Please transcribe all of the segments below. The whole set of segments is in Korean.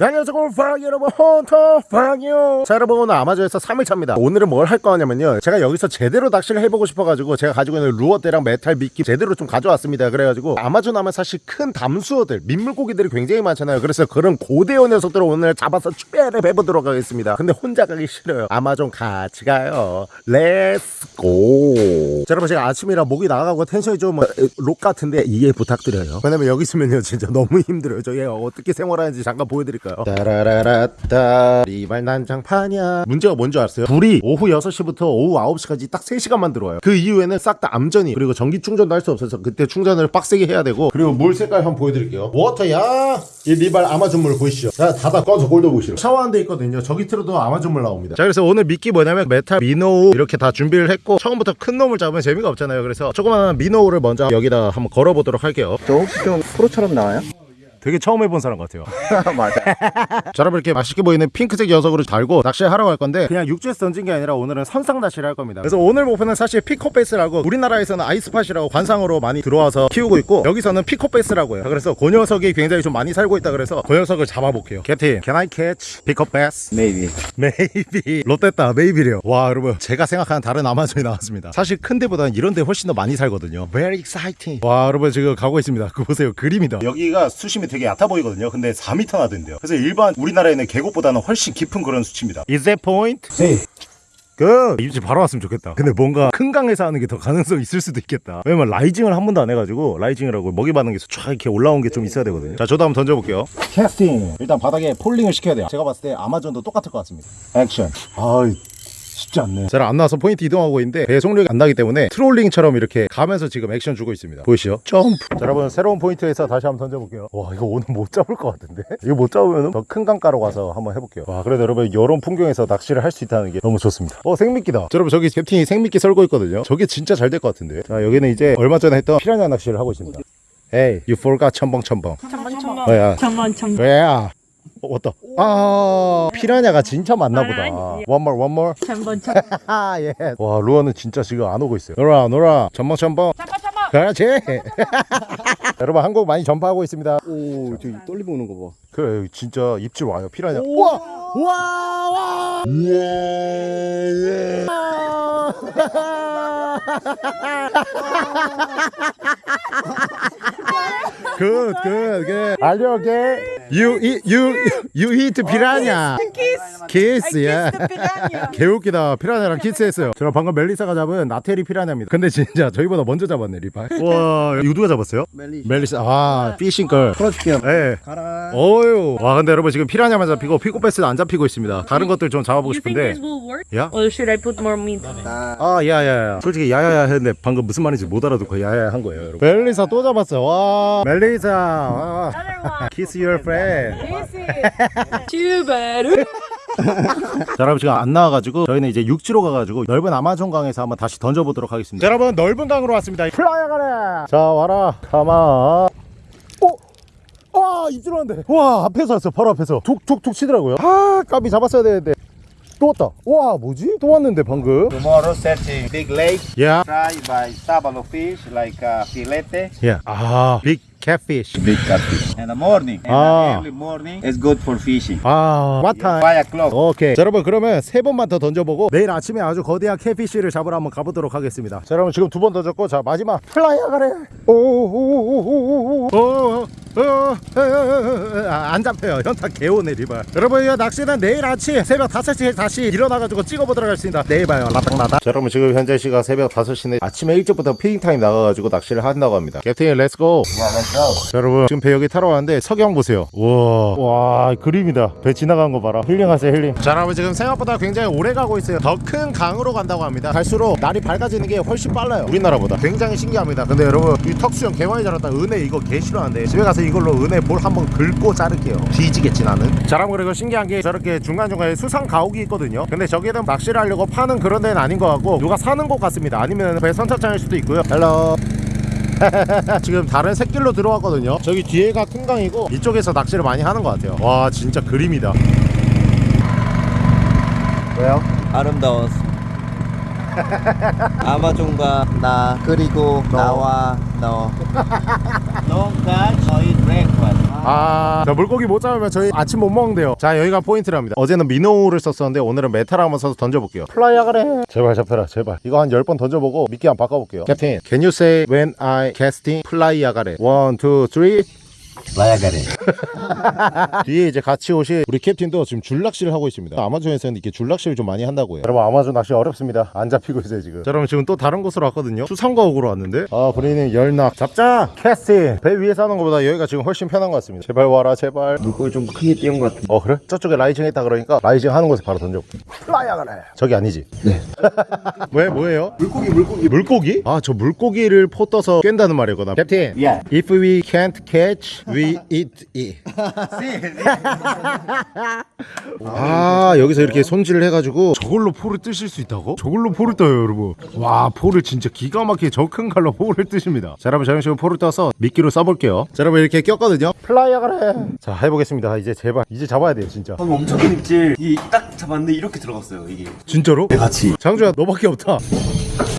네, 안녕하세요. 골팡 여러분. 헌터 팡이요. 자 여러분 오늘 아마존에서 3일차입니다. 오늘은 뭘 할 거냐면요. 제가 여기서 제대로 낚시를 해보고 싶어가지고 제가 가지고 있는 루어대랑 메탈 미끼 제대로 좀 가져왔습니다. 그래가지고 아마존 하면 사실 큰 담수어들 민물고기들이 굉장히 많잖아요. 그래서 그런 고대어 녀석들을 오늘 잡아서 추배를 해보도록 하겠습니다. 근데 혼자 가기 싫어요. 아마존 같이 가요. Let's go 자 여러분 제가 아침이라 목이 나가고 텐션이 좀 록 같은데 이해 부탁드려요. 왜냐면 여기 있으면요 진짜 너무 힘들어요. 저희 어떻게 생활하는지 잠깐 보여드릴 까요. 따라라라따. 리발 난장판이야. 문제가 뭔지 아세요? 불이 오후 6시부터 오후 9시까지 딱 3시간만 들어와요. 그 이후에는 싹 다 암전이 그리고 전기 충전도 할 수 없어서 그때 충전을 빡세게 해야 되고. 그리고 물 색깔 한번 보여드릴게요. 워터야! 이 리발 아마존 물 보이시죠? 자 닫아 꺼서 골드 보시죠. 샤워하는 데 있거든요. 저기 틀어도 아마존 물 나옵니다. 자 그래서 오늘 미끼 뭐냐면 메탈 minnow 이렇게 다 준비를 했고 처음부터 큰 놈을 잡으면 재미가 없잖아요. 그래서 조그마한 minnow를 먼저 여기다 한번 걸어보도록 할게요. 저 혹시 좀 프로처럼 나와요? 되게 처음 해본 사람 같아요. 맞아. 자 여러분 이렇게 맛있게 보이는 핑크색 녀석으로 달고 낚시를 하러 갈 건데 그냥 육지에서 던진 게 아니라 오늘은 선상 낚시를 할 겁니다. 그래서 오늘 목표는 사실 peacock bass라고 우리나라에서는 eyespot이라고 관상으로 많이 들어와서 키우고 있고 여기서는 peacock bass라고 해요. 그래서 그 녀석이 굉장히 좀 많이 살고 있다 그래서 그 녀석을 잡아볼게요. 캡틴 Can I catch peacock bass? Maybe. Maybe 롯됐다 maybe래요. 와 여러분 제가 생각하는 다른 아마존이 나왔습니다. 사실 큰 데보다는 이런 데 훨씬 더 많이 살거든요. Very exciting. 와 여러분 지금 가고 있습니다. 그거 보세요. 그림이다. 여기가 수심이 되게 얕아 보이거든요. 근데 4m나 된대요. 그래서 일반 우리나라에는 계곡보다는 훨씬 깊은 그런 수치입니다. Is that point? 네. 그 입질 바로 왔으면 좋겠다. 근데 뭔가 큰 강에서 하는 게 더 가능성이 있을 수도 있겠다. 왜냐면 rising을 한 번도 안 해가지고 rising이라고 먹이 받는 게 쫙 이렇게 올라온 게 좀 있어야 되거든요. 자 저도 한번 던져볼게요. 캐스팅 일단 바닥에 falling을 시켜야 돼요. 제가 봤을 때 아마존도 똑같을 것 같습니다. 액션 아 쉽지 않네. 잘 안 나와서 포인트 이동하고 있는데 배속력이 안 나기 때문에 트롤링처럼 이렇게 가면서 지금 액션 주고 있습니다. 보이시죠? 점프! 자 여러분 새로운 포인트에서 다시 한번 던져볼게요. 와 이거 오늘 못 잡을 것 같은데? 이거 못 잡으면 더 큰 강가로 가서 한번 해볼게요. 와 그래도 여러분 이런 풍경에서 낚시를 할 수 있다는 게 너무 좋습니다. 어 생미끼다. 자, 여러분 저기 캡틴이 생미끼 썰고 있거든요. 저게 진짜 잘 될 것 같은데? 자 여기는 이제 얼마 전에 했던 피라냐 낚시를 하고 있습니다. Hey, you forgot 첨벙 첨벙. 잠만 잠만 뭐야. 잠만 잠만 왜야 어, 왔다 아 피라냐가 진짜 많나 보다 One more one 아, 예. 와, 루아는 진짜 지금 안 오고 있어요. 노라, 노라, 전방, 전방. 잠깐 잠깐 그렇지. 여러분, 한국 많이 전파하고 있습니다. 오, 저기 떨리고 오는 거 봐. 그래, 진짜 입질 와요, 피라냐. 와, 와, 와. Good, good, good. Are you okay? You eat, you, you eat piranha. Kiss, yeah. 개웃기다 피라냐랑 키스했어요 제가 방금 멜리사가 잡은 나테리 피라냐입니다 근데 진짜 저희보다 먼저 잡았네 리파 와 누가 잡았어요? 멜리. 멜리사 아 피싱걸 풀어줄게요. 예 가라. 어유 와 근데 여러분 지금 피라냐만 잡히고 피코베스는 안 잡히고 있습니다 다른 것들 좀 잡아보고 싶은데? 야? Or should I put more meat on it? 나아 야 야 야 솔직히 야야야 했는데 방금 무슨 말인지 못 알아듣고 야야야 한 거예요 여러분 멜리사 또 잡았어 와 멜리사 와. Kiss your friend 슈베르. 자 여러분 지금 안 나와가지고 저희는 이제 육지로 가가지고 넓은 아마존 강에서 한번 다시 던져보도록 하겠습니다. 자, 여러분 넓은 강으로 왔습니다. 플라야 가래 자 와라! 가만 오! 와 입질 왔는데. 와 앞에서 왔어 바로 앞에서. 툭툭툭 치더라고요. 아 까비 잡았어야 되는데. 또 왔다. 와 뭐지? 또 왔는데 방금. Tomorrow searching big lake. 야 Try by sabalo fish like uh, filete. 야 아, 빅 catfish Big catfish. In the morning. In Ah. the early morning. It's good for fishing. 아 what time? 5 o'clock. 오케이 자 여러분 그러면 세 번만 더 던져보고 내일 아침에 아주 거대한 catfish를 잡으러 한번 가보도록 하겠습니다 자 여러분 지금 두 번 던졌고 자 마지막 플라이어 가래 오오오오오오오안 잡혀요 현타 개오네 리발 여러분 이 낚시는 내일 아침 새벽 5시에 다시 일어나가지고 찍어보도록 하겠습니다 내일 봐요 라닥라닥 자 여러분 지금 현재 시각 새벽 5시인데 아침에 일찍부터 feeding time 나가가지고 낚시를 한다고 합니다 캡틴 렛츠고 go. 자, 여러분 지금 배 여기 타러 왔는데 석양 보세요. 우와. 와 그림이다. 배 지나간 거 봐라. 힐링하세요 힐링. 자 여러분 지금 생각보다 굉장히 오래 가고 있어요. 더 큰 강으로 간다고 합니다. 갈수록 날이 밝아지는 게 훨씬 빨라요. 우리나라보다. 굉장히 신기합니다. 근데 여러분 이 턱수염 개 많이 자랐다. 은혜 이거 개 싫어하는데 집에 가서 이걸로 은혜 볼 한번 긁고 자를게요. 뒤지겠지 나는? 자 여러분 그리고 신기한 게 저렇게 중간중간에 수상 가옥이 있거든요. 근데 저기는 낚시를 하려고 파는 그런 데는 아닌 것 같고 누가 사는 곳 같습니다. 아니면 배 선착장일 수도 있고요. Hello 지금 다른 샛길로 들어왔거든요 저기 뒤에가 큰 강이고 이쪽에서 낚시를 많이 하는 것 같아요 와 진짜 그림이다 왜요? 아름다웠어. 아마존과 나 그리고 나와 너. Don't catch or eat breakfast. 아, 자, 물고기 못 잡으면 저희 아침 못 먹는대요. 자, 여기가 포인트랍니다. 어제는 minnow를 썼었는데 오늘은 메탈을 한번 써서 던져볼게요. 플라이야 그래. 제발 잡혀라, 제발. 이거 한 10번 던져보고 미끼 한번 바꿔볼게요. 캡틴, can you say when I casting 플라이야 가래? Layagare. 뒤에 이제 같이 오실 우리 캡틴도 지금 줄낚시를 하고 있습니다. 아마존에서는 이렇게 줄낚시를 좀 많이 한다고요. 여러분 아마존 낚시 어렵습니다. 안 잡히고 있어요 지금. 자, 여러분 지금 또 다른 곳으로 왔거든요. 수상가옥으로 왔는데 아 브레이는 열낙 잡자 캐스팅 배 위에 사는 것보다 여기가 지금 훨씬 편한 것 같습니다. 제발 와라 제발. 물고기 좀 크게 띄운 것 같은데. 어 그래? 저쪽에 rising 했다 그러니까 rising 하는 곳에 바로 던져. 플라이야 그래. 저기 아니지? 네. 왜 뭐예요? 물고기 물고기. 물고기? 아 저 물고기를 포 떠서 낀다는 말이거든. 캡틴. Yeah. If we can't catch, we eat it. 아 여기서 이렇게 손질을 해가지고 저걸로 포를 뜨실 수 있다고? 저걸로 포를 떠요 여러분 와 포를 진짜 기가 막히게 저 큰 칼로 포를 뜨십니다 자 여러분 지금 포를 떠서 미끼로 써볼게요 자 여러분 이렇게 꼈거든요 플라이어 그래 자 해보겠습니다 이제 제발 이제 잡아야 돼요 진짜 방금 엄청 큰 입질. 이딱 잡았는데 이렇게 들어갔어요 이게. 진짜로? 같이. 장주야 너밖에 없다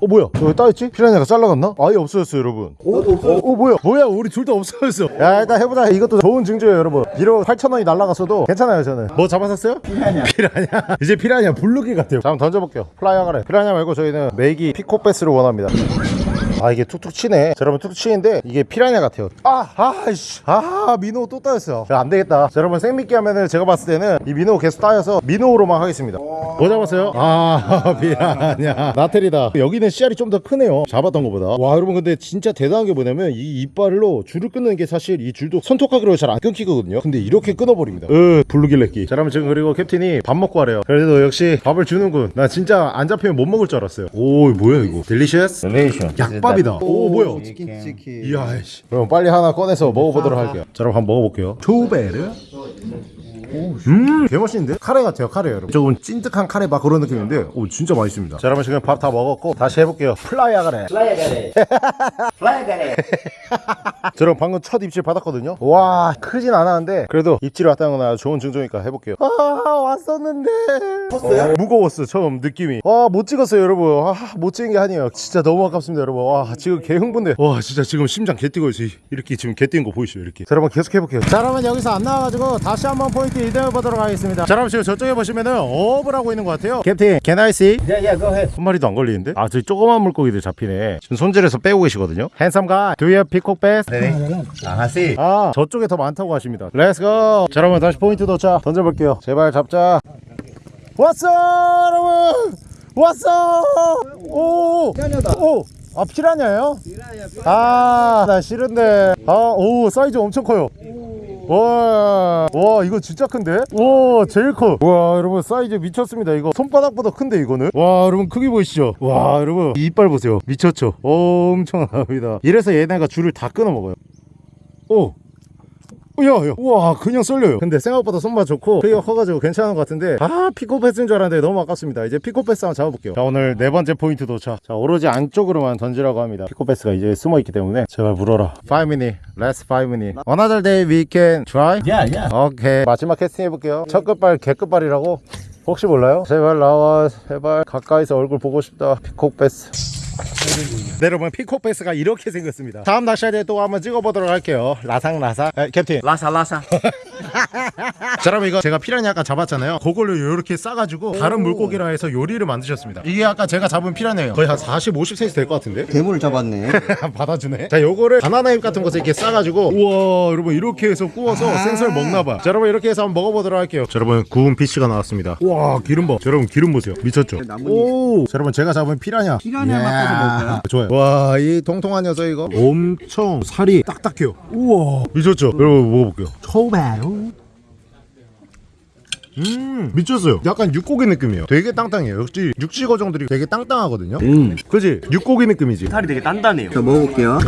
어 뭐야? 여기 따였지? 피라냐가 잘라갔나? 아예 없어졌어 여러분. 나도 없어. 어. 뭐야? 뭐야? 우리 둘 다 없어졌어. 야 일단 해보자. 이것도 좋은 징조예요 여러분. 비록 8천원이 날라갔어도 괜찮아요 저는. 뭐 잡았었어요? 피라냐. 피라냐 이제 피라냐 블루길 같아요. 자 한번 던져볼게요. 플라이어 가래. 피라냐 말고 저희는 메기 peacock bass를 원합니다 아 이게 툭툭 치네. 자 여러분 툭툭 치는데 이게 피라냐 같아요. 아 아이씨. 아 minnow 또 따였어요. 야, 안 되겠다. 자 여러분 생미끼 하면은 제가 봤을 때는 이 minnow 계속 따여서 민호로만 하겠습니다. 뭐 잡았어요? 아 피라냐. 나테리다. 여기는 씨알이 좀 더 크네요. 잡았던 것보다. 와 여러분 근데 진짜 대단한 게 뭐냐면 이 이빨로 줄을 끊는 게 사실 이 줄도 손톱깎이로 잘 안 끊기거든요. 근데 이렇게 끊어버립니다. 으 블루길래끼. 자 여러분 지금 그리고 캡틴이 밥 먹고 하래요. 그래도 역시 밥을 주는군. 나 진짜 안 잡히면 못 먹을 줄 알았어요. 오 뭐야 이거? Delicious? Relation. 약밥 이다. 오 뭐야? 치킨 치킨. 이야 씨. 그럼 빨리 하나 꺼내서 먹어보도록 할게요. 자 그럼 한번 먹어볼게요. 추베릅 음 개맛있는데? 카레 같아요 카레 여러분. 조금 찐득한 카레 막 그런 느낌인데 오 진짜 맛있습니다. 자 여러분 지금 밥 다 먹었고 다시 해볼게요. fly 아가래. Fly 아가래. Fly 아가래. 자 여러분 방금 첫 입질 받았거든요. 와 크진 않았는데 그래도 입질이 왔다는 건 아주 좋은 징조니까 해볼게요. 아 왔었는데. 컸어요? 무거웠어 처음 느낌이. 와 못 찍었어요 여러분. 아 못 찍은 게 아니에요. 진짜 너무 아깝습니다 여러분. 와 지금 개 흥분돼. 와 진짜 지금 심장 개 뛰고 있어 이렇게 지금 개 뛰는 거 보이시죠 이렇게. 자 여러분 계속 해볼게요. 자 여러분 여기서 안 나와가지고 다시 한번 포인트 이동해 보도록 하겠습니다 자 여러분 지금 저쪽에 보시면은 어업을 하고 있는 것 같아요 Captain can I see? Yeah yeah go ahead. 한 마리도 안 걸리는데? 아, 저기 조그만 물고기들 잡히네. 지금 손질해서 빼고 계시거든요. Handsome guy. Do you peacock bass? 아 하시. 아, 저쪽에 더 많다고 하십니다. Let's go. 자, 여러분 다시 포인트 도착. 던져볼게요. 제발 잡자. 왔어, 여러분. 왔어. 오. 피라냐다. 오. 아, 피라냐요? 아, 나 싫은데. 아, 오, 사이즈 엄청 커요. 와, 와, 이거 진짜 큰데? 와, 제일 커. 와, 여러분, 사이즈 미쳤습니다. 이거 손바닥보다 큰데, 이거는? 와, 여러분, 크기 보이시죠? 와, 여러분, 이 이빨 보세요. 미쳤죠? 엄청납니다. 이래서 얘네가 줄을 다 끊어 먹어요. 오! 야, 야, 우와, 그냥 썰려요. 근데 생각보다 손맛 좋고, 크기가 커가지고 괜찮은 것 같은데, 아, 피코배스인 줄 알았는데 너무 아깝습니다. 이제 피코배스 한번 잡아볼게요. 자, 오늘 네 번째 포인트 도착. 자, 오로지 안쪽으로만 던지라고 합니다. 피코배스가 이제 숨어있기 때문에, 제발 물어라. 5 minute, last 5 minute. Another day we can try? Yeah yeah. 오케이. 마지막 캐스팅 해볼게요. 첫 끝발, 개끝발이라고? 혹시 몰라요? 제발 나와, 제발. 가까이서 얼굴 보고 싶다. 피코패스. 네 여러분 피코패스가 이렇게 생겼습니다. 다음 낚시에 또 한번 찍어보도록 할게요. 라상라상 에, 캡틴. lasa. 자 여러분 이거 제가 피라냐 아까 잡았잖아요. 그걸로 이렇게 싸가지고 다른 물고기라 해서 요리를 만드셨습니다. 이게 아까 제가 잡은 피라냐예요. 거의 한 40, 50cm 될 것 같은데? 괴물을 잡았네. 받아주네. 자 요거를 바나나 잎 같은 것을 이렇게 싸가지고 우와 여러분 이렇게 해서 구워서 생선을 먹나봐. 자 여러분 이렇게 해서 한번 먹어보도록 할게요. 자 여러분 구운 피쉬가 나왔습니다. 우와 기름 봐. 자, 여러분 기름 보세요. 미쳤죠? 오. 자, 여러분 제가 잡은 피라냐? 피라냐 바꿔서 먹을까요? 좋아요. 와 이 통통한 녀석 이거? 엄청 살이 딱딱해요. 우와. 미쳤죠? 여러분 먹어볼게요. 추베릅 음. 미쳤어요. 약간 육고기 느낌이에요. 되게 땅땅해요. 역시 육식 어종들이 되게 땅땅하거든요. 음. 그지? 육고기 느낌이지. 살이 되게 단단해요. 자 먹어볼게요.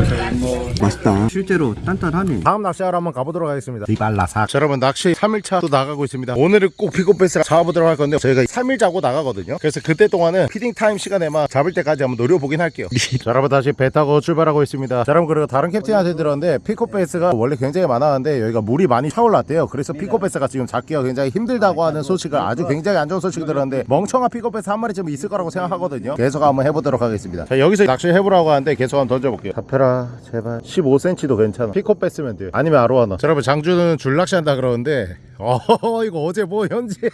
맛있다. 실제로 단단하네. 다음 낚시하러 한번 가보도록 하겠습니다. 리발라삭. 자 여러분 낚시 3일차 또 나가고 있습니다. 오늘은 꼭 피코배스를 잡아보도록 할 건데 저희가 3일 자고 나가거든요. 그래서 그때 동안은 feeding time 시간에만 잡을 때까지 한번 노려보긴 할게요. 자 여러분 다시 배 타고 출발하고 있습니다. 자 여러분 그리고 다른 캡틴한테 들었는데 피코배스가 원래 굉장히 많았는데 여기가 물이 많이 차올랐대요. 그래서 피코배스가 지금 잡기가 굉장히 힘들다고 온다고 하는 소식을 아주 굉장히 안 좋은 소식을 들었는데 멍청한 픽업에서 한 마리쯤 있을 거라고 생각하거든요. 계속 한번 해보도록 하겠습니다. 자 여기서 낚시 해보라고 하는데 계속 한번 던져볼게요. 잡혀라 제발. 15cm도 괜찮아. 픽업 뺐으면 돼요. 아니면 아로하나. 자 여러분 장주는 줄낚시 한다 그러는데 어 이거 어제 뭐 현지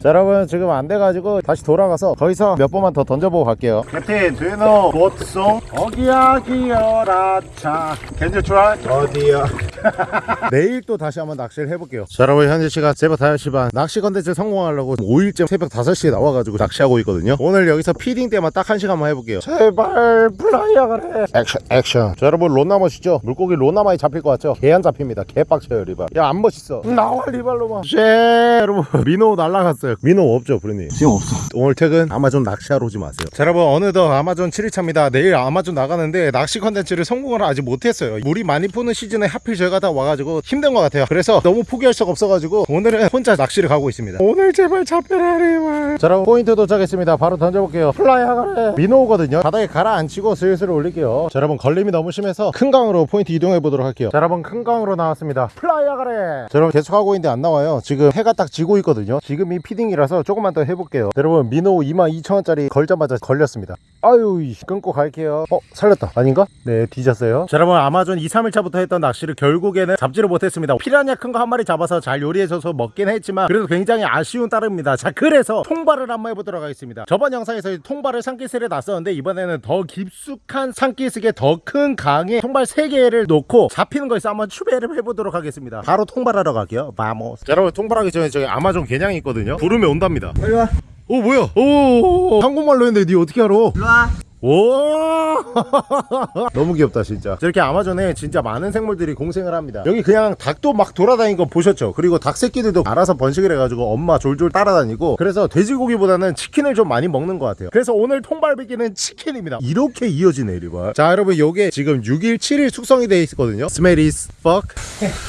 자 여러분 지금 안 돼가지고 다시 돌아가서 거기서 몇 번만 더 던져보고 갈게요. 캡틴 do you know what song? 어기야 기어라 차. Can you try? 어디야 내일 또 다시 한번 낚시를 해볼게요. 자 여러분 현재 시간 새벽 5시 반. 낚시 컨텐츠 성공하려고 5일째 새벽 5시에 나와가지고 낚시하고 있거든요. 오늘 여기서 feeding 때만 딱 한 시간만 해볼게요. 제발 fly 아가래. 액션 액션. 자 여러분 론나 멋있죠? 물고기 론나 많이 잡힐 것 같죠? 개 안 잡힙니다. 개 빡쳐요 리발. 야 안 멋있어. 나와 리발로만. 쉐 여러분. Minnow 날라갔어요. Minnow 없죠 브리님? 지금 없어. 오늘 퇴근? 아마존 낚시하러 오지 마세요. 자 여러분 어느덧 아마존 7일차입니다. 내일 아마존 나가는데 낚시 컨텐츠를 성공을 아직 못했어요. 물이 많이 붇는 시즌에 하필 저희가 다 와가지고 힘든 것 같아요. 그래서 너무 포기할 수가 없어가지고 오늘은 혼자 낚시를 가고 있습니다. 오늘 제발 잡혀라 자 여러분 포인트 도착했습니다. 바로 던져볼게요. Fly 아가래. Minnow거든요. 바닥에 가라앉히고 슬슬 올릴게요. 자 여러분 걸림이 너무 심해서 큰 강으로 포인트 이동해 보도록 할게요. 자 여러분 큰 강으로 나왔습니다. Fly 아가래. 자 여러분 계속 하고 있는데 안 나와요. 지금 해가 딱 지고 있거든요. 지금 이 feeding이라서 조금만 더 해볼게요. 여러분 minnow 22,000원짜리 걸자마자 걸렸습니다 아유 끊고 갈게요. 어 살렸다. 아닌가? 네 뒤졌어요. 자 여러분 아마존 2, 3일차부터 했던 낚시를 결국에는 잡지를 못했습니다. 피라냐 큰 거 한 마리 잡아서 잘 요리해줘서 먹긴 했지만 그래도 굉장히 아쉬운 따름입니다. 자 그래서 통발을 한번 해보도록 하겠습니다. 저번 영상에서 통발을 산기슭에 놨었는데 이번에는 더 깊숙한 산기슭에 더 큰 강에 통발 3개를 놓고 잡히는 거에서 한번 추베릅 해보도록 하겠습니다. 바로 통발하러 갈게요. 바모스. 자 여러분 통발하기 전에 저기 아마존 개냥이 있거든요. 부르면 온답니다. 빨리 와. 오 뭐야? 오. 한국말로 했는데 니 어떻게 알아? 일로 와. 오! 너무 귀엽다 진짜. 저렇게 아마존에 진짜 많은 생물들이 공생을 합니다. 여기 그냥 닭도 막 돌아다니는 거 보셨죠? 그리고 닭 새끼들도 알아서 번식을 해가지고 엄마 졸졸 따라다니고 그래서 돼지고기보다는 치킨을 좀 많이 먹는 것 같아요. 그래서 오늘 통발비기는 치킨입니다. 이렇게 이어지네 이리봐 자 여러분 요게 지금 6일 7일 숙성이 돼 있거든요. Smell is fuck.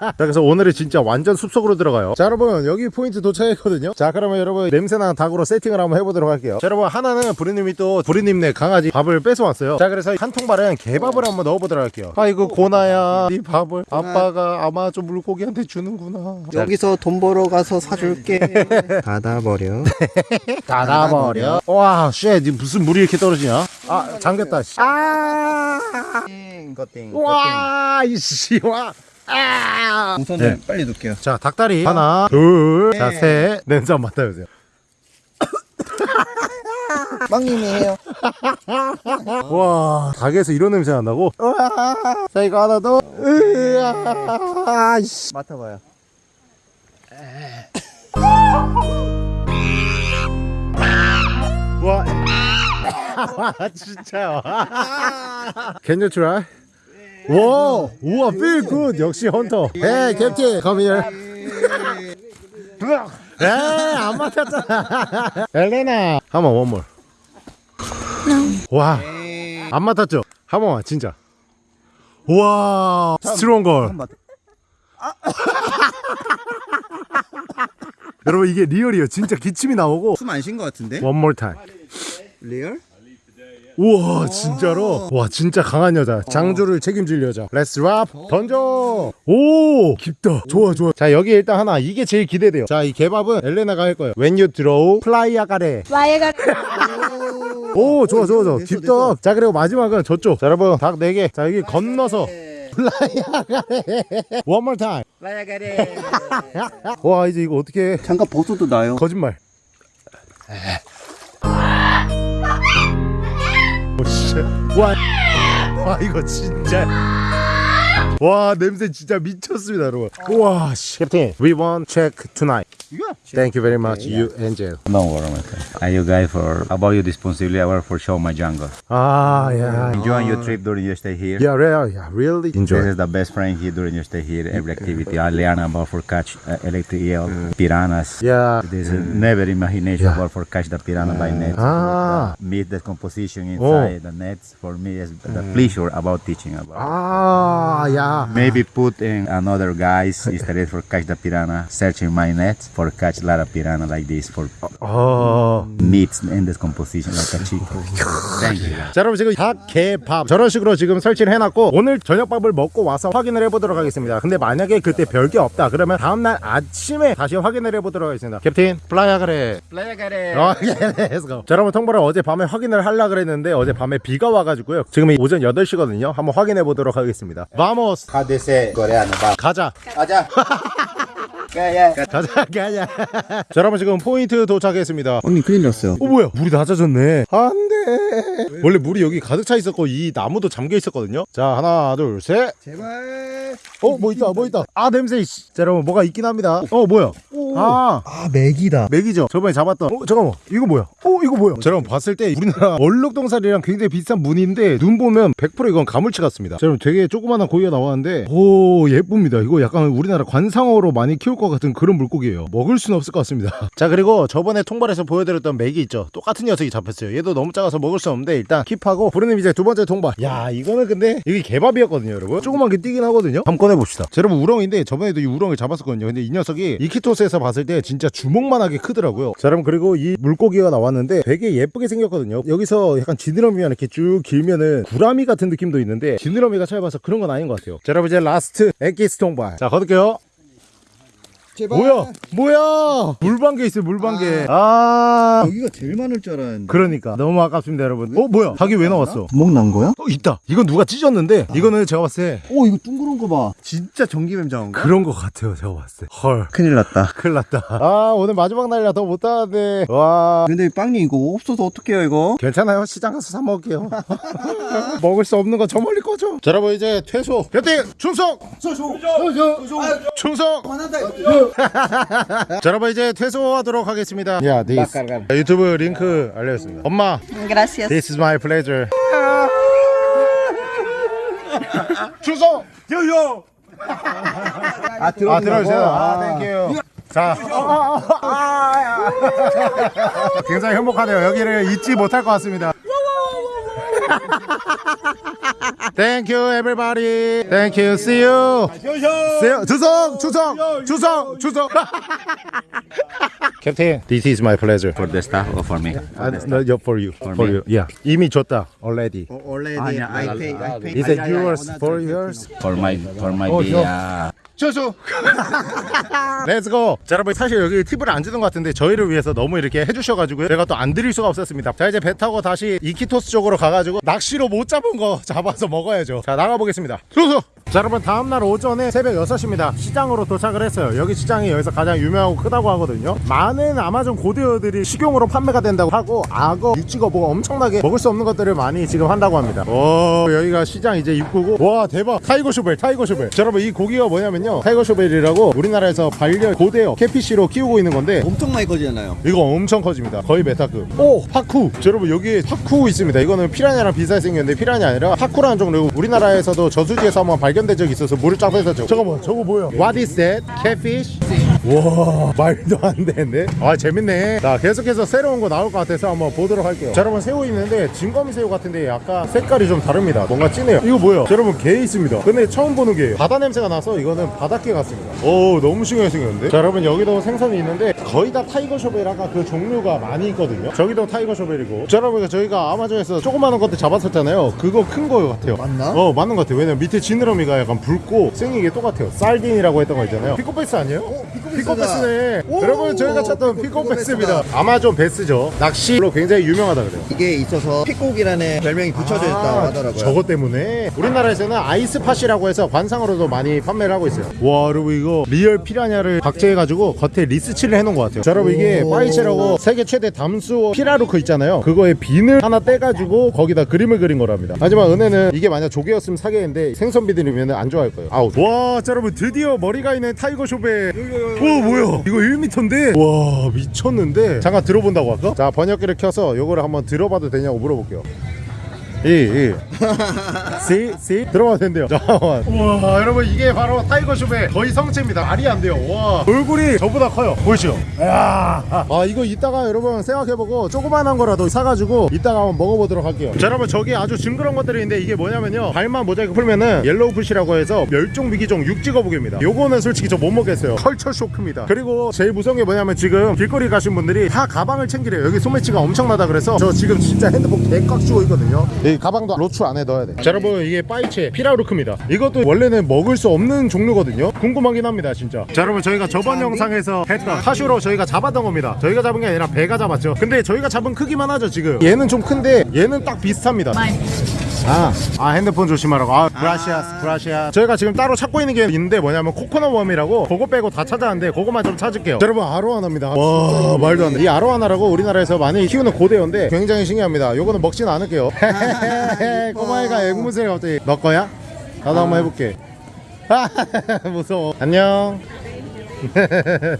자 그래서 오늘은 진짜 완전 숲속으로 들어가요. 자 여러분 여기 포인트 도착했거든요. 자 그러면 여러분 냄새나는 닭으로 세팅을 한번 해보도록 할게요. 자 여러분 하나는 부리님이 또 부리님네 강아지 밥을 뺏어왔어요. 자 그래서 한 통발은 개밥을 한번 넣어보도록 할게요. 아이고 고나야. 네 밥을. 아빠가 아마 좀 물고기한테 주는구나. 자, 여기서 돈 벌어 가서 사줄게. 닫아버려. 닫아버려. 와쉣 무슨 물이 이렇게 떨어지냐? 아 잠겼다 씨. 아. 겉띵. 와 이씨 와. 아. 우선 네. 빨리 놓을게요. 자 닭다리 하나 둘자셋. 냄새 한번 맡아보세요 빵님이 해요. 와 닭에서 이런 냄새 난다고? 자 이거 하나 더. 맡아봐요. 와 진짜요 Can you try? 와 우와 feel good 역시 헌터 Hey captain come here 에 안 맡았잖아 엘레나 한번 one more 와 안 맡았죠? 한 번만 진짜. 와 strong girl. 맡- 여러분 이게 real이에요. 진짜 기침이 나오고. 숨 안 쉰 것 같은데? One more time. Real? 우와 진짜로? 와 진짜 강한 여자. 장주를 책임질 여자. Let's drop 던져! 오 깊다. 좋아 좋아. 자 여기 일단 하나. 이게 제일 기대돼요. 자 이 개밥은 엘레나가 할 거예요. When you throw fly 아가래. 와이가 오 좋아 좋아 좋아. 깊다. 자 그리고 마지막은 저쪽. 자 여러분 닭 4개. 자 여기 건너서. Fly 아가래. One more time. Fly 아가래. 와 이제 이거 어떻게 해? 잠깐 벗어도 나요. 거짓말 씨. 와, 와 이거 진짜 와 냄새 진짜 미쳤습니다 여러분 우와 씨. 캡틴 we want check tonight thank you very much you angel Don't worry, my friend. I you guys for about your responsibility. I work for show my jungle. 아 yeah Enjoy your trip during your stay here. yeah really yeah really This enjoy is the best friend here during your stay here. Every activity. I learn about for catch uh, electric eel, piranhas. yeah This is never imagination about for catch the piranha by net. ah Meet the composition inside the nets. For me is the pleasure about teaching about. 아, Yeah. Maybe put in another guys instead for catch the piranha, searching my net for catch a lot of piranha like this for 어. meats and decomposition like a chicken. Thank you. 자 여러분 지금 닭, 개, 밥 저런 식으로 지금 설치를 해놨고 오늘 저녁밥을 먹고 와서 확인을 해보도록 하겠습니다 근데 만약에 그때 별게 없다 그러면 다음날 아침에 다시 확인을 해보도록 하겠습니다 캡틴 플라야 그래 어, 예, let's go. 자 여러분 통보를 어제 밤에 확인을 하려 그랬는데 어제 밤에 비가 와가지고요 지금이 오전 8시거든요 한번 확인해 보도록 하겠습니다 How they say Korean? 가자 Aja. Yeah. 가자 가자 자 여러분 지금 포인트 도착했습니다. 형님 큰일 났어요. 어 뭐야? 물이 낮아졌네. 안돼. 원래 물이 여기 가득 차 있었고 이 나무도 잠겨 있었거든요. 자 하나 둘 셋. 제발. 어 뭐 있다 뭐 있다. 아 냄새 씨. 자 여러분 뭐가 있긴 합니다. 어 뭐야? 아. 아 메기다. 메기죠? 저번에 잡았던. 어 잠깐만. 이거 뭐야? 어 이거 뭐야? 자 여러분 봤을 때 우리나라 얼룩동사리랑 굉장히 비슷한 무늬인데 눈 보면 100% 이건 가물치 같습니다. 자 여러분 되게 조그마한 고기가 나왔는데 오 예쁩니다. 이거 약간 우리나라 관상어로 많이 키울 것 같은 그런 물고기예요. 먹을 수는 없을 것 같습니다. 자 그리고 저번에 통발에서 보여드렸던 메기 있죠. 똑같은 녀석이 잡혔어요. 얘도 너무 작아서 먹을 수 없는데 일단 keep하고 부르님 이제 두 번째 통발. 야 이거는 근데 이게 개밥이었거든요 여러분. 조그만 게 뛰긴 하거든요. 한번 꺼내봅시다. 자 여러분 우렁인데 저번에도 이 우렁을 잡았었거든요. 근데 이 녀석이 이키토스에서 봤을 때 진짜 주먹만하게 크더라고요. 자 여러분 그리고 이 물고기가 나왔는데 되게 예쁘게 생겼거든요. 여기서 약간 지느러미가 이렇게 쭉 길면은 구라미 같은 느낌도 있는데 지느러미가 짧아서 그런 건 아닌 것 같아요. 자 여러분 이제 last 엑기스 통발. 자 거둘게요 제발. 뭐야? 뭐야? 물방개 있어요 물방개. 아. 여기가 제일 많을 줄 알았는데. 그러니까. 너무 아깝습니다 여러분. 어 뭐야? 닭이 왜 나왔어? 구멍 난 거야? 어 있다. 이건 누가 찢었는데? 이거는 제가 봤을 때 오 이거 둥그런 거 봐. 진짜 전기뱀 잡은 거? 그런 것 같아요 제가 봤을 때 헐. 큰일 났다. 큰일 났다. 아 오늘 마지막 날이라 더 못하는데. 와. 근데 빵님 이거 없어서 어떡해요 이거? 괜찮아요. 시장 가서 사 먹을게요. 먹을 수 없는 거 저 멀리 꺼줘. 자 여러분 이제 퇴소. 배팅 충성! 충성 충성 자 여러분 이제 퇴소하도록 하겠습니다 야 this 유튜브 링크 알려줬습니다 엄마 Gracias. This is my pleasure. 주소 요요. 아아 들어주세요. 아 땡큐. 자, 굉장히 행복하네요. 여기를 잊지 못할 것 같습니다. Thank you, everybody. Thank you. See you. See you. 주성, 주성, 주성, 주성. 캡틴, this is my pleasure. For the staff or for me? 아, no, yeah, for you. For, me? you. Yeah. 이미 줬다. Already. 원래 아, 야, I 아, pay 아, I pay. Is it yours for yours? For my for my Oh, uh, 주소. Let's go. 자 여러분 사실 여기 팁을 안 주는 것 같은데 저희를 위해서 너무 이렇게 해주셔가지고요. 제가 또 안 드릴 수가 없었습니다. 자 이제 배 타고 다시 이키토스 쪽으로 가가지고 낚시로 못 잡은 거 잡아서 먹어야죠. 자 나가보겠습니다. 주소. 자 여러분 다음날 오전에 새벽 6시입니다. 시장으로 도착을 했어요. 여기 시장이 여기서 가장 유명하고 크다고 하거든요. 많은 아마존 고대어들이 식용으로 판매가 된다고 하고 악어, 육지거북 뭐 엄청나게 먹을 수 없는 것들을 많이 지금 한다고 합니다. 오 여기가 시장 이제 입구고. 와 대박. tiger shovel tiger shovel. 자 여러분 이 고기가 뭐냐면요. tiger shovel이라고 우리나라에서 반려 고대어 catfish로 키우고 있는 건데 엄청 많이 커지잖아요. 이거 엄청 커집니다. 거의 메타급. 오 파쿠. 자, 여러분 여기 파쿠 있습니다. 이거는 피라냐랑 비슷하게 생겼는데 피라냐 아니라 파쿠라는 종류 우리나라에서도 저수지에서 한번 발견 된 적이 있어서 물을 쫙 빼서 저거 잠깐만 저거 뭐야 What is that? Catfish? 와 말도 안 되는데 아 재밌네. 자 계속해서 새로운 거 나올 것 같아서 한번 보도록 할게요. 자 여러분 새우 있는데 징거미새우 같은데 약간 색깔이 좀 다릅니다. 뭔가 진해요. 이거 뭐야 자, 여러분 게 있습니다. 근데 처음 보는 게예요. 바다 냄새가 나서 이거는 바닷게 같습니다. 오 너무 신기하게 생겼는데? 자 여러분 여기도 생선이 있는데 거의 다 tiger shovel이라가 그 종류가 많이 있거든요. 저기도 tiger shovel이고. 자 여러분 저희가 아마존에서 조그마한 것들 잡았었잖아요. 그거 큰 거 같아요. 맞나? 어 맞는 것 같아요. 왜냐면 밑에 지느러미가 약간 붉고 생긴 게 똑같아요. sardine이라고 했던 거 있잖아요. peacock bass 아니에요? peacock bass 네. 오! 여러분 저희가 찾던 peacock bass입니다. 아마존 배스죠. 낚시로 굉장히 유명하다 그래요. 이게 있어서 peacock이라는 별명이 붙여져 있다고 하더라고요. 저것 때문에? 우리나라에서는 eye spot이라고 해서 관상으로도 많이 판매를 하고 있어요. 와 여러분 이거 real 피라냐를 박제해가지고 겉에 니스칠을 해놓은 것 같아요. 자 여러분 이게 오. 파이체라고 세계 최대 담수 피라루크 있잖아요. 그거에 비늘 하나 떼가지고 거기다 그림을 그린 거랍니다. 하지만 은혜는 이게 만약 조개였으면 사겠는데 생선 비늘이면 안 좋아할 거예요. 아웃. 와 자, 여러분 드디어 머리가 있는 tiger shovel 오 뭐야? 이거 1m인데? 와 미쳤는데? 잠깐 들어본다고 할까? 자 번역기를 켜서 요거를 한번 들어봐도 되냐고 물어볼게요 이, 이. Sí, sí 들어가도 된대요. 잠깐만. 우와, 여러분 이게 바로 tiger shovel의 거의 성체입니다. 말이 안 돼요. 와, 얼굴이 저보다 커요. 보이시죠? 야, 아 이거 이따가 여러분 생각해보고 조그만한 거라도 사가지고 이따가 한번 먹어보도록 할게요. 자, 여러분 저기 아주 징그러운 것들이 있는데 이게 뭐냐면요. 발만 모자이크 풀면은 yellow foot이라고 해서 멸종 위기종 육지거북입니다. 요거는 솔직히 저 못 먹겠어요. culture shock입니다. 그리고 제일 무서운 게 뭐냐면 지금 길거리 가신 분들이 다 가방을 챙기래요. 여기 소매치기가 엄청나다 그래서 저 지금 진짜 핸드폰 개꽉 쥐고 있거든요. 이 가방도 로추 안에 넣어야 돼. 자, 여러분 이게 파이체 피라루크입니다. 이것도 원래는 먹을 수 없는 종류거든요. 궁금하긴 합니다, 진짜. 자, 여러분 저희가 저번 영상에서 했던 카슈로 저희가 잡았던 겁니다. 저희가 잡은 게 아니라 배가 잡았죠. 근데 저희가 잡은 크기만 하죠, 지금. 얘는 좀 큰데 얘는 딱 비슷합니다. 아, 아 핸드폰 조심하라고. 아, Gracias, gracias. 저희가 지금 따로 찾고 있는 게 있는데 뭐냐면 코코넛 worm이라고 그거 빼고 다 찾았는데 그거만 좀 찾을게요. 자, 여러분 아로와나입니다. 와, 말도 안 돼. 이 아로와나라고 우리나라에서 많이 키우는 고대어인데 굉장히 신기합니다. 요거는 먹진 않을게요. 꼬마애가 앵무새를 갑자기 너 거야? 나도 한번 해볼게. 무서워. 안녕.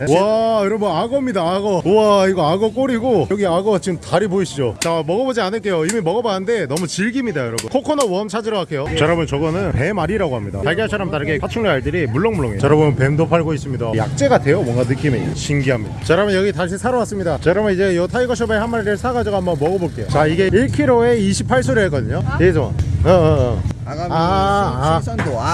와 여러분 악어입니다 악어. 우와 이거 악어 꼬리고 여기 악어 지금 다리 보이시죠? 자 먹어보지 않을게요. 이미 먹어봤는데 너무 질깁니다 여러분. 코코넛 웜 찾으러 갈게요. 자 여러분 저거는 뱀알이라고 합니다. 달걀처럼 다르게 파충류 알들이 물렁물렁해요. 자 여러분 뱀도 팔고 있습니다. 약재 같아요? 뭔가 느낌이. 신기합니다. 자 여러분 여기 다시 사러 왔습니다. 자 여러분 이제 요 타이거숍에 한 마리를 사가지고 한번 먹어볼게요. 자 이게 1kg에 28소리 했거든요. 예전 어 어 어 아가미 아, 아. 신선도 아,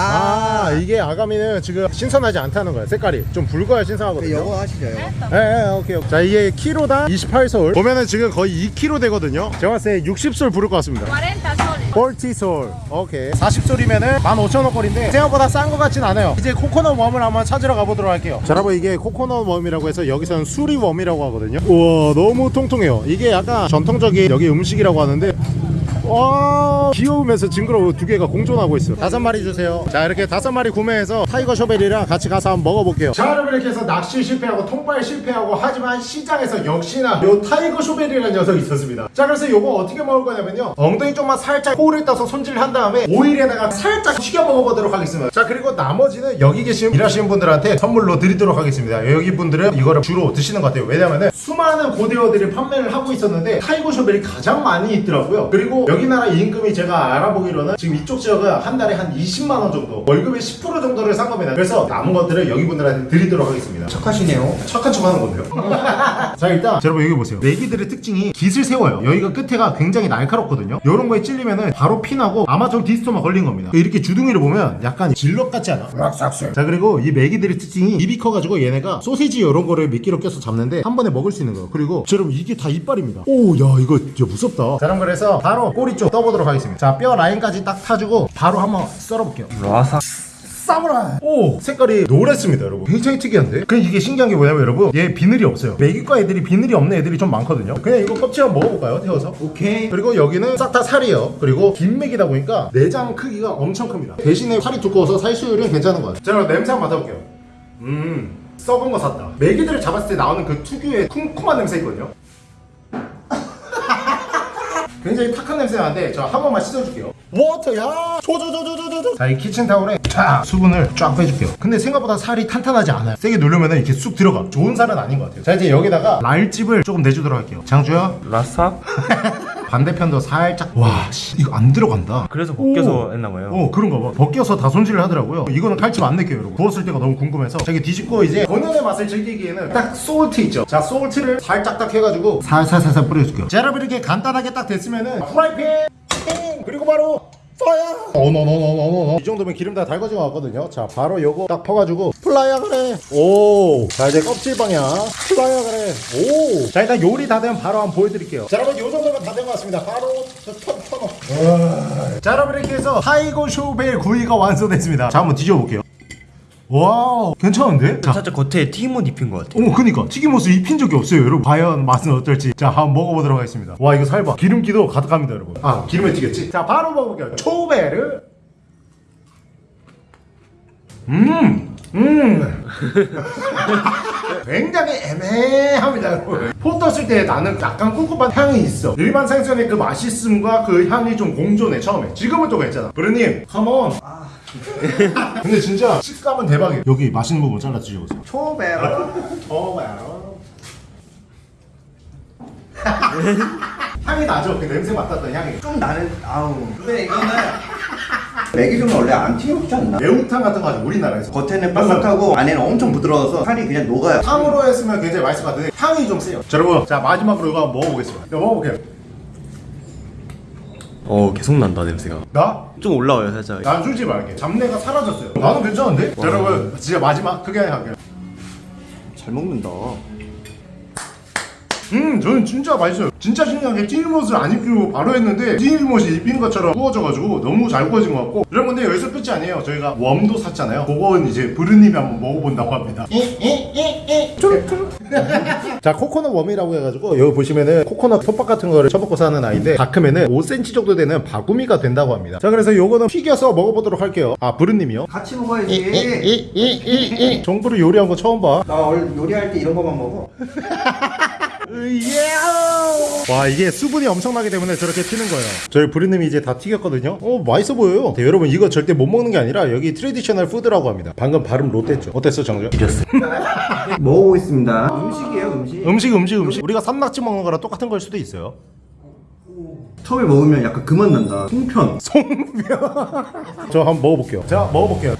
아, 이게 아가미는 지금 신선하지 않다는 거야 색깔이 좀 붉어야 신선하거든요 요거 하시죠 요거 예, 예, 오케이, 오케이. 자, 이게 키로당 28솔. 보면은 지금 거의 2kg 되거든요. 제가 봤을 때 60솔 부를 것 같습니다. 40 soles. 40솔. 오케이. 40솔이면은 15,000원 거리인데 생각보다 싼 것 같진 않아요. 이제 코코넛 웜을 한번 찾으러 가보도록 할게요. 자, 여러분 이게 코코넛 웜이라고 해서 여기서는 수리 웜이라고 하거든요. 우와, 너무 통통해요. 이게 약간 전통적인 여기 음식이라고 하는데 와 귀여우면서 징그러워. 두 개가 공존하고 있어. 다섯 마리 주세요. 자 이렇게 다섯 마리 구매해서 tiger shovel이랑 같이 가서 한번 먹어볼게요. 자 여러분 이렇게 해서 낚시 실패하고 통발 실패하고 하지만 시장에서 역시나 요 tiger shovel이라는 녀석이 있었습니다. 자 그래서 요거 어떻게 먹을 거냐면요. 엉덩이 쪽만 살짝 포를 떠서 손질한 다음에 오일에다가 살짝 튀겨 먹어보도록 하겠습니다. 자 그리고 나머지는 여기 계신 일하시는 분들한테 선물로 드리도록 하겠습니다. 여기 분들은 이거를 주로 드시는 것 같아요. 왜냐면은 수많은 고대어들이 판매를 하고 있었는데 tiger shovel이 가장 많이 있더라고요. 그리고 여기 나라 임금이 제가 알아보기로는 지금 이쪽 지역은 한 달에 한 20만 원 정도 월급의 10% 정도를 산 겁니다 그래서 남은 것들을 여기 분들한테 드리도록 하겠습니다 착하시네요 착한 척 하는 건데요. 자 일단 자, 여러분 여기 보세요. 메기들의 특징이 가시를 세워요. 여기가 끝에가 굉장히 날카롭거든요. 이런 거에 찔리면은 바로 피나고 아마존 디스토마 걸린 겁니다. 이렇게 주둥이를 보면 약간 질럿 같지 않아? 자 그리고 이 메기들의 특징이 입이 커가지고 얘네가 소시지 이런 거를 미끼로 껴서 잡는데 한 번에 먹을 수 있는 거예요. 그리고 자, 여러분 이게 다 이빨입니다. 오야 이거 진짜 무섭다. 자 그럼 그래서 바로 꼬리 쪽 떠보도록 하겠습니다. 자 뼈 라인까지 딱 타주고 바로 한번 썰어볼게요. 라사. 사무라이. 오 색깔이 노랬습니다 여러분. 굉장히 특이한데? 근데 이게 신기한 게 뭐냐면 여러분 얘 비늘이 없어요. 메기과 애들이 비늘이 없는 애들이 좀 많거든요. 그냥 이거 껍질 한번 먹어볼까요? 태워서? 오케이. 그리고 여기는 싹 다 살이에요. 그리고 긴 메기다 보니까 내장 크기가 엄청 큽니다. 대신에 살이 두꺼워서 살 수율은 괜찮은 것 같아요. 자 그럼 냄새 한번 맡아볼게요. 음 썩은 거 샀다. 메기들을 잡았을 때 나오는 그 특유의 쿰쿰한 냄새 있거든요 굉장히 탁한 냄새 나는데 저 한 번만 씻어줄게요. water 야! 조조조조조조 자이 키친타올에 쫙 수분을 쫙 빼줄게요. 근데 생각보다 살이 탄탄하지 않아요. 세게 누르면 이렇게 쑥 들어가. 좋은 살은 아닌 것 같아요. 자 이제 여기다가 칼집을 조금 내주도록 할게요. 장주야? 라사? 반대편도 살짝 와 씨, 이거 안 들어간다. 그래서 벗겨서 했나 봐요. 어 그런가 봐. 벗겨서 다 손질을 하더라고요. 이거는 칼집 안 낼게요 여러분. 구웠을 때가 너무 궁금해서. 자기 뒤집고 이제 본연의 맛을 즐기기에는 딱 salt 있죠? 자 salt를 살짝 딱 해가지고 살살살살 뿌려줄게요. 자 여러분 이렇게 간단하게 딱 됐으면은 프라이팬 ting! 그리고 바로 파야 어너너너너너 이 정도면 기름 다 달궈진 것 같거든요. 자 바로 요거 딱 퍼가지고 플라야 그래. 오자 이제 껍질 방향. 플라야 그래. 오자 일단 요리 다 되면 바로 한번 보여드릴게요. 자 여러분 요 정도면 다 된 것 같습니다. 바로 터너 자 여러분 이렇게 해서 tiger shovel 구이가 완성됐습니다. 자 한번 뒤져볼게요 와우 괜찮은데? 자. 살짝 겉에 튀김옷 입힌 것 같아요. 어머 그니까. 튀김옷을 입힌 적이 없어요 여러분. 과연 맛은 어떨지. 자 한번 먹어보도록 하겠습니다. 와 이거 살 봐 기름기도 가득합니다 여러분. 아 기름에 튀겼지? 자 바로 먹어볼게요. shovel. 음! 음! 굉장히 애매합니다 여러분. 포 떴을 때 나는 약간 꿉꿉한 향이 있어. 일반 생선의 그 맛있음과 그 향이 좀 공존해 처음에. 지금은 또 괜찮아. 브르님 컴온 근데 진짜 식감은 대박이에요 여기 맛있는 부분 잘라 드셔보세요 초베라 초베르 향이 나죠? 그 냄새 맡았던 향이. 좀 나는 아우. 근데 이거는 메기름은 원래 안 튀겨먹지 않나? 매운탕 같은 거 하죠 우리나라에서. 겉에는 바삭하고 안에는 엄청 부드러워서 살이 그냥 녹아요. 탕으로 했으면 굉장히 맛있을 것 같은데 향이 좀 세요. 자, 여러분, 자 마지막으로 이거 한번 먹어보겠습니다. 이거 먹어볼게요. 어 계속 난다 냄새가. 나? 좀 올라와요 살짝. 난 솔직히 말할게. 잡내가 사라졌어요. 나는 괜찮은데? 자, 여러분, 진짜 마지막 크게 할게요. 잘 먹는다. 음, 저는 진짜 맛있어요. 진짜 신기한 게 튀김옷을 안 입히고 바로 했는데 튀김옷이 입힌 것처럼 구워져가지고 너무 잘 구워진 것 같고 여러분 근데 여기서 끝이 아니에요. 저희가 웜도 샀잖아요. 그거는 이제 부르님이 한번 먹어본다고 합니다. 자 코코넛 worm이라고 해가지고 여기 보시면은 코코넛 톱밥 같은 거를 쳐먹고 사는 아이인데 다 크면은 5cm 정도 되는 바구미가 된다고 합니다. 자 그래서 요거는 튀겨서 먹어보도록 할게요. 아 부르님이요? 같이 먹어야지. 정부를 요리한 거 처음 봐. 나 원래 요리할 때 이런 거만 먹어. 와 이게 수분이 엄청나기 때문에 저렇게 튀는 거예요. 저희 부리님이 이제 다 튀겼거든요. 어 맛있어 보여요. 네, 여러분 이거 절대 못 먹는 게 아니라 여기 traditional food라고 합니다. 방금 발음 좆됐죠. 어땠어 정정? 먹어보겠습니다. 음식이에요, 음식. 음식 음식 음식. 우리가 산낙지 먹는 거랑 똑같은 걸 수도 있어요. 처음에 먹으면 약간 그만 난다. 송편. 저 한번 먹어볼게요. 자 먹어볼게요.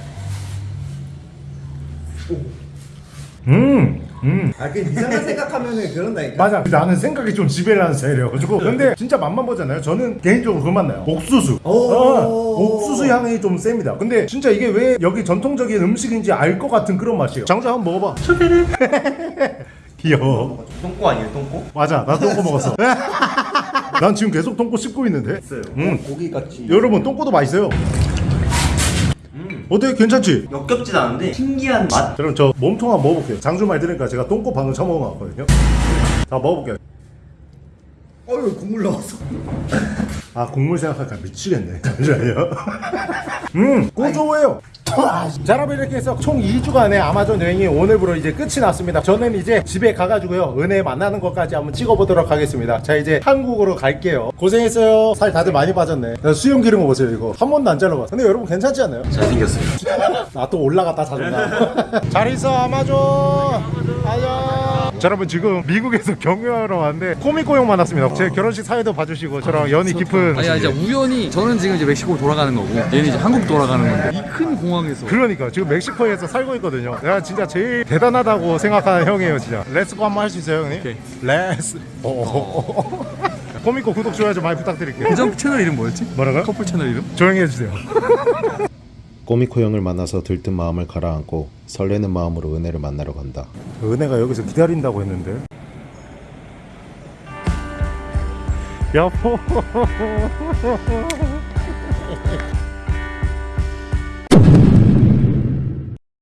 음 음. 아, 그 이상한 생각하면은 그런다니까. 맞아. 나는 생각이 좀 지배를 하는 스타일이어가지고. 근데 진짜 맛만 보잖아요. 저는 개인적으로 그맛 나요. 옥수수. 오. 어, 옥수수 향이 좀 셉니다. 근데 진짜 이게 왜 여기 전통적인 음식인지 알 것 같은 그런 맛이에요. 장자 한번 먹어봐. 귀여워. 똥꼬 아니에요 똥꼬? 맞아. 나 똥꼬 먹었어. 난 지금 계속 똥꼬 씹고 있는데. 음. 고기 같이. 여러분 똥꼬도 맛있어요 어때 괜찮지? 역겹진 않은데 신기한 맛. 그럼 저 몸통 한번 먹어볼게요 장주 말 들으니까 제가 똥꼬 방금 처먹은 거 같거든요 자 먹어볼게요 어휴, 국물 나왔어. 아 국물 생각하니까 미치겠네 잠시만요 음 고소해요 자 여러분 이렇게 해서 총 2주간의 아마존 여행이 오늘부로 이제 끝이 났습니다. 저는 이제 집에 가가지고요 은혜 만나는 것까지 한번 찍어보도록 하겠습니다. 자 이제 한국으로 갈게요. 고생했어요. 살 다들 많이 빠졌네. 수염 기른 거 보세요 이거. 한 번도 안 잘라봤어. 근데 여러분 괜찮지 않나요? 잘생겼어요. 나 또 올라갔다 자존다 잘 있어 아마존. 안녕 자 여러분 지금 미국에서 경유하러 왔는데 코미코 형 만났습니다. 제 결혼식 사회도 봐주시고 저랑 연이 깊은 아니 이제 우연히 저는 지금 이제 멕시코 돌아가는 거고 얘는 이제 한국 돌아가는 건데. 이 큰 공항에서. 그러니까 지금 멕시코에서 살고 있거든요. 내가 진짜 제일 대단하다고 생각하는 형이에요 진짜. let's go 한번 할 수 있어요 형님? 오케이. let's go. 코미코 구독 좋아요 좀 많이 부탁드릴게요. 계정 채널 이름 뭐였지? 뭐라고요? 커플 채널 이름? 조용히 해주세요 꼬미코 형을 만나서 들뜬 마음을 가라앉고 설레는 마음으로 은혜를 만나러 간다. 은혜가 여기서 기다린다고 했는데 여보